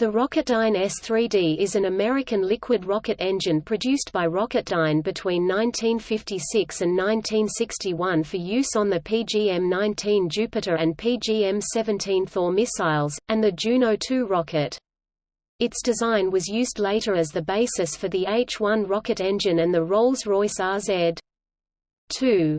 The Rocketdyne S-3D is an American liquid rocket engine produced by Rocketdyne between 1956 and 1961 for use on the PGM-19 Jupiter and PGM-17 Thor missiles, and the Juno 2 rocket. Its design was used later as the basis for the H-1 rocket engine and the Rolls-Royce RZ. 2.